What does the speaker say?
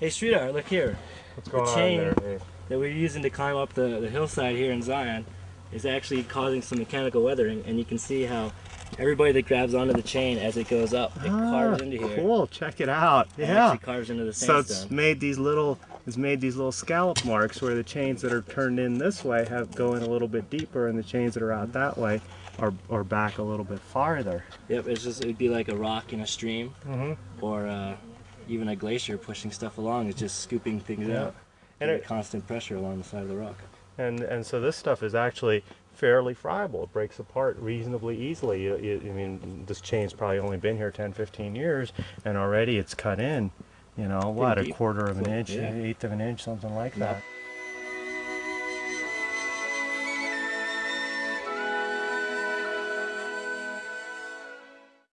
Hey, Sridhar, look here. What's going chain- on there? Hey. That we're using to climb up the, the hillside here in Zion is actually causing some mechanical weathering, and you can see how everybody that grabs onto the chain as it goes up, it carves into here. Ah, Cool, check it out. It Yeah. actually carves into the So it's made these little it's made these little scallop marks where the chains that are turned in this way have go in a little bit deeper and the chains that are out that way are, are back a little bit farther. Yep, it's just it'd be like a rock in a stream, Mm-hmm. or uh, even a glacier pushing stuff along. is just scooping things Yeah. out. And it- constant pressure along the side of the rock. And and so this stuff is actually fairly friable. It breaks apart reasonably easily. You, you, I mean, this chain's probably only been here 10, 15 years, and already it's cut in. You know, what, a quarter of an inch, yeah. eighth of an inch, something like that.